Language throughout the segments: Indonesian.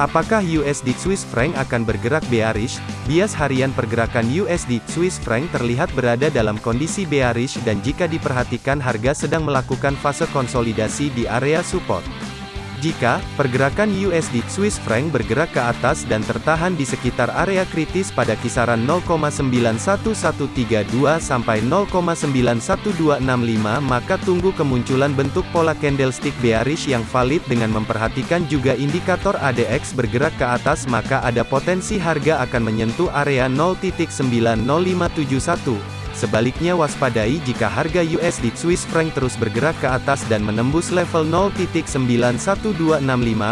Apakah USD Swiss franc akan bergerak bearish? Bias harian pergerakan USD Swiss franc terlihat berada dalam kondisi bearish dan jika diperhatikan harga sedang melakukan fase konsolidasi di area support. Jika pergerakan USD Swiss franc bergerak ke atas dan tertahan di sekitar area kritis pada kisaran 0,91132 sampai 0,91265 maka tunggu kemunculan bentuk pola candlestick bearish yang valid dengan memperhatikan juga indikator ADX bergerak ke atas maka ada potensi harga akan menyentuh area 0.90571 Sebaliknya waspadai jika harga USD Swiss franc terus bergerak ke atas dan menembus level 0.91265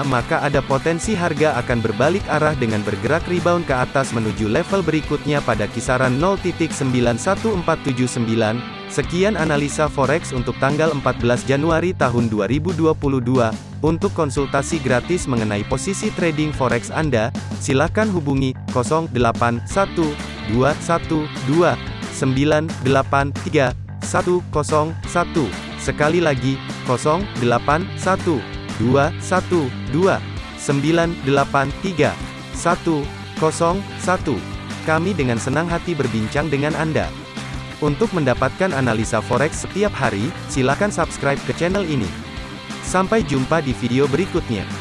maka ada potensi harga akan berbalik arah dengan bergerak rebound ke atas menuju level berikutnya pada kisaran 0.91479. Sekian analisa forex untuk tanggal 14 Januari tahun 2022. Untuk konsultasi gratis mengenai posisi trading forex Anda, silakan hubungi 081212 983 101. Sekali lagi, 081 212 983 101. Kami dengan senang hati berbincang dengan Anda. Untuk mendapatkan analisa forex setiap hari, silakan subscribe ke channel ini. Sampai jumpa di video berikutnya.